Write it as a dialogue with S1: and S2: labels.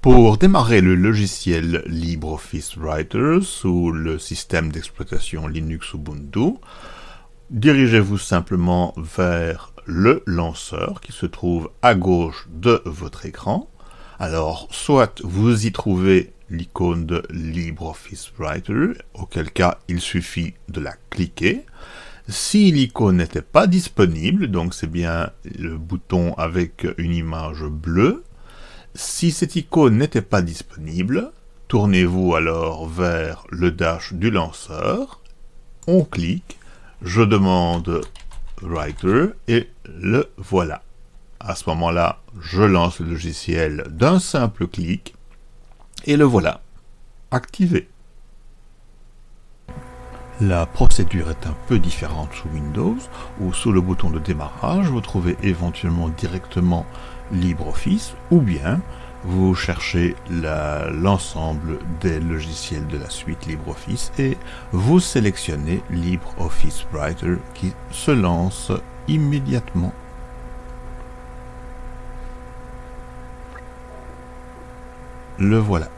S1: Pour démarrer le logiciel LibreOffice Writer sous le système d'exploitation Linux Ubuntu, dirigez-vous simplement vers le lanceur qui se trouve à gauche de votre écran. Alors, soit vous y trouvez l'icône de LibreOffice Writer, auquel cas il suffit de la cliquer. Si l'icône n'était pas disponible, donc c'est bien le bouton avec une image bleue, si cette icône n'était pas disponible, tournez-vous alors vers le dash du lanceur, on clique, je demande Writer et le voilà. À ce moment-là, je lance le logiciel d'un simple clic et le voilà, activé. La procédure est un peu différente sous Windows, où sous le bouton de démarrage, vous trouvez éventuellement directement LibreOffice, ou bien vous cherchez l'ensemble des logiciels de la suite LibreOffice et vous sélectionnez LibreOffice Writer qui se lance immédiatement. Le voilà.